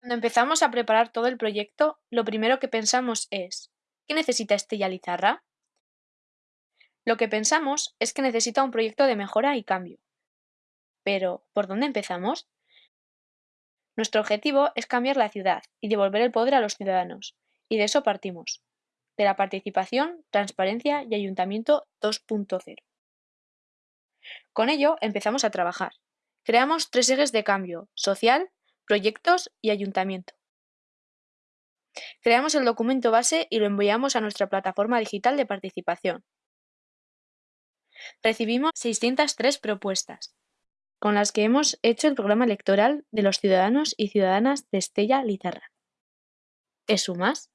Cuando empezamos a preparar todo el proyecto, lo primero que pensamos es ¿qué necesita Estella Lizarra? Lo que pensamos es que necesita un proyecto de mejora y cambio. Pero, ¿por dónde empezamos? Nuestro objetivo es cambiar la ciudad y devolver el poder a los ciudadanos, y de eso partimos, de la participación, transparencia y ayuntamiento 2.0. Con ello empezamos a trabajar. Creamos tres ejes de cambio, social, proyectos y ayuntamiento. Creamos el documento base y lo enviamos a nuestra plataforma digital de participación. Recibimos 603 propuestas, con las que hemos hecho el programa electoral de los ciudadanos y ciudadanas de Estella Lizarra. ¿Te sumas?